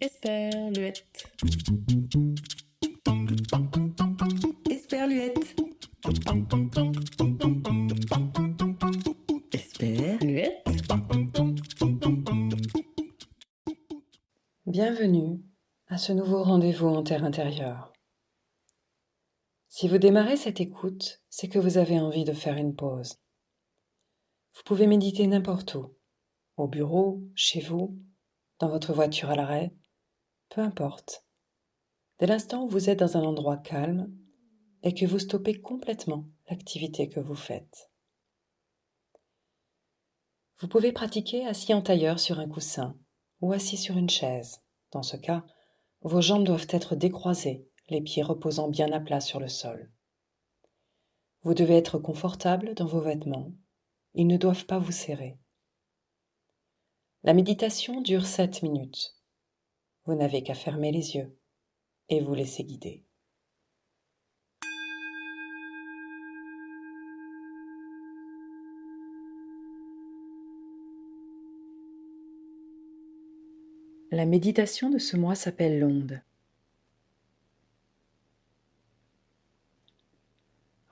Esperluette. Esperluette. Esperluette. Bienvenue à ce nouveau rendez-vous en terre intérieure. Si vous démarrez cette écoute, c'est que vous avez envie de faire une pause. Vous pouvez méditer n'importe où, au bureau, chez vous, dans votre voiture à l'arrêt, peu importe. Dès l'instant où vous êtes dans un endroit calme et que vous stoppez complètement l'activité que vous faites. Vous pouvez pratiquer assis en tailleur sur un coussin ou assis sur une chaise. Dans ce cas, vos jambes doivent être décroisées, les pieds reposant bien à plat sur le sol. Vous devez être confortable dans vos vêtements. Ils ne doivent pas vous serrer. La méditation dure sept minutes. Vous n'avez qu'à fermer les yeux et vous laisser guider. La méditation de ce mois s'appelle l'onde.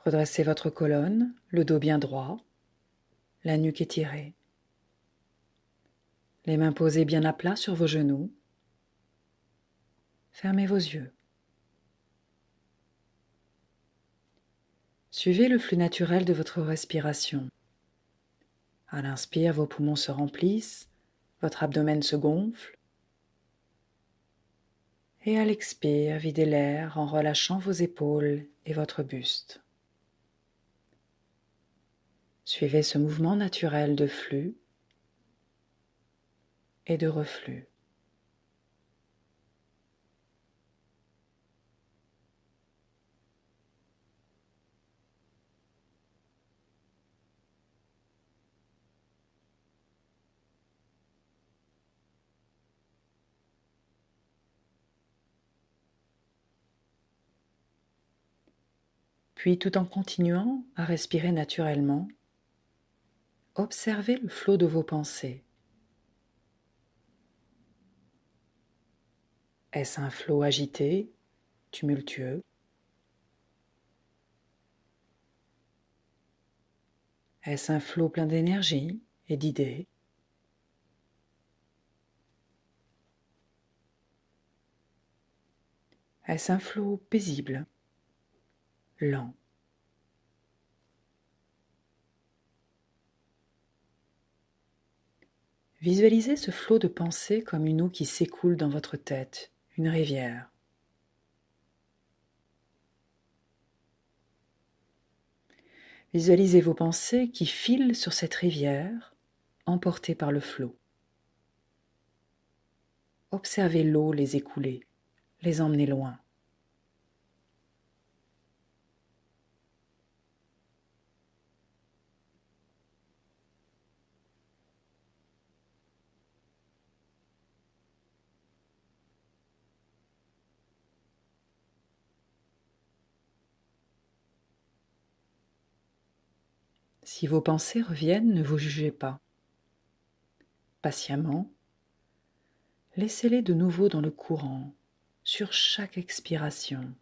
Redressez votre colonne, le dos bien droit, la nuque étirée les mains posées bien à plat sur vos genoux. Fermez vos yeux. Suivez le flux naturel de votre respiration. À l'inspire, vos poumons se remplissent, votre abdomen se gonfle. Et à l'expire, videz l'air en relâchant vos épaules et votre buste. Suivez ce mouvement naturel de flux et de reflux. Puis tout en continuant à respirer naturellement, observez le flot de vos pensées. Est-ce un flot agité, tumultueux? Est-ce un flot plein d'énergie et d'idées? Est-ce un flot paisible, lent? Visualisez ce flot de pensées comme une eau qui s'écoule dans votre tête, une rivière. Visualisez vos pensées qui filent sur cette rivière, emportées par le flot. Observez l'eau les écouler, les emmener loin. Si vos pensées reviennent, ne vous jugez pas. Patiemment, laissez-les de nouveau dans le courant, sur chaque expiration.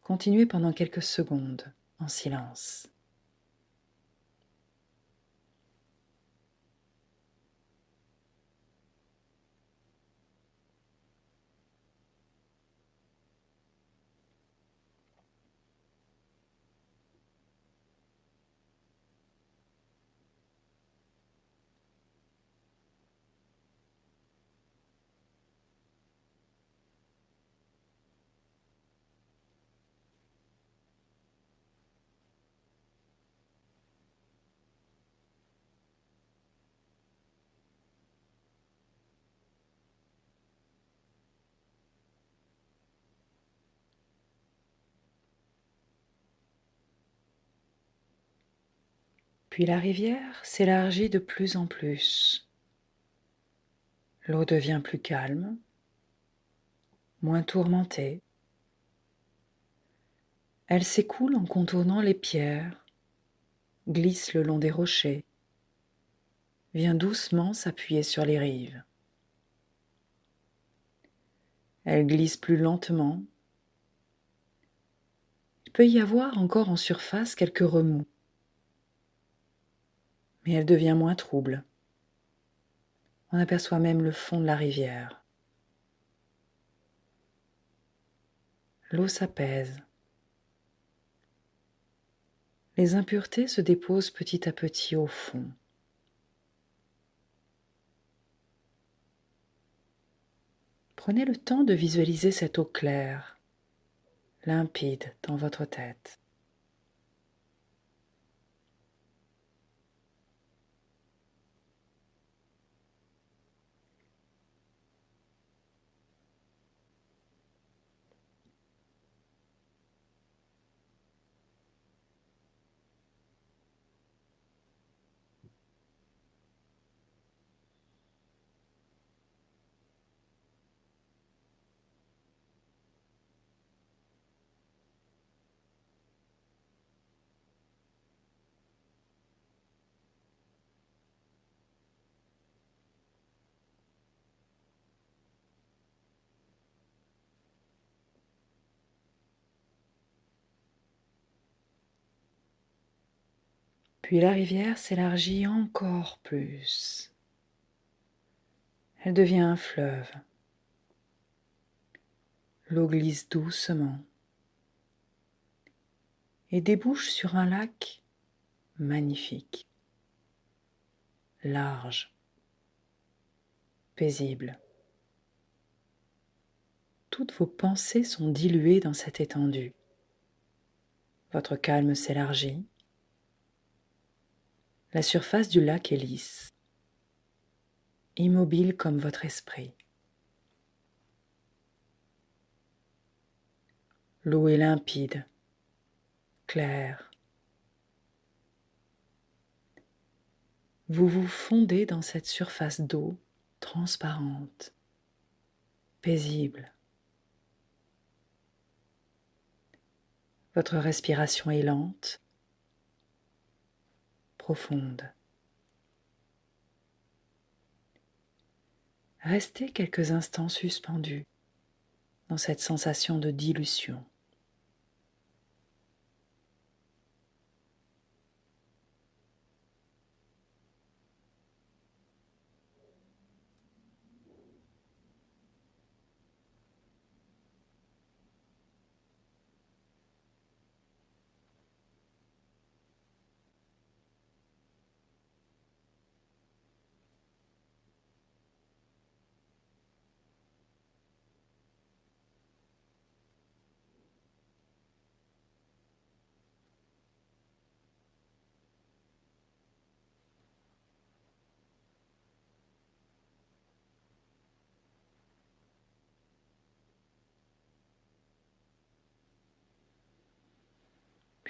Continuez pendant quelques secondes en silence. Puis la rivière s'élargit de plus en plus. L'eau devient plus calme, moins tourmentée. Elle s'écoule en contournant les pierres, glisse le long des rochers, vient doucement s'appuyer sur les rives. Elle glisse plus lentement. Il peut y avoir encore en surface quelques remous, mais elle devient moins trouble. On aperçoit même le fond de la rivière. L'eau s'apaise. Les impuretés se déposent petit à petit au fond. Prenez le temps de visualiser cette eau claire, limpide dans votre tête. Puis la rivière s'élargit encore plus. Elle devient un fleuve. L'eau glisse doucement et débouche sur un lac magnifique, large, paisible. Toutes vos pensées sont diluées dans cette étendue. Votre calme s'élargit la surface du lac est lisse, immobile comme votre esprit. L'eau est limpide, claire. Vous vous fondez dans cette surface d'eau transparente, paisible. Votre respiration est lente Restez quelques instants suspendus dans cette sensation de dilution.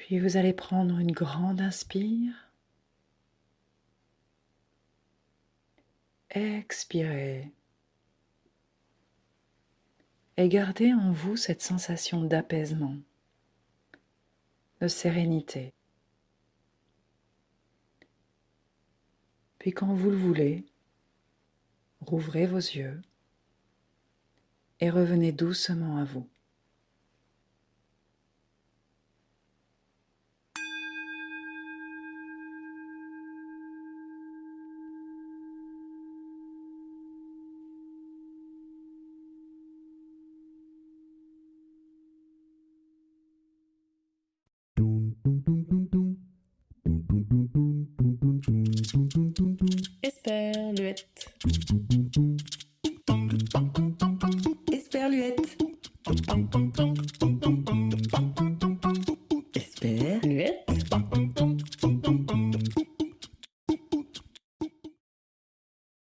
Puis vous allez prendre une grande inspire. Expirez. Et gardez en vous cette sensation d'apaisement, de sérénité. Puis quand vous le voulez, rouvrez vos yeux et revenez doucement à vous. Mm-hmm.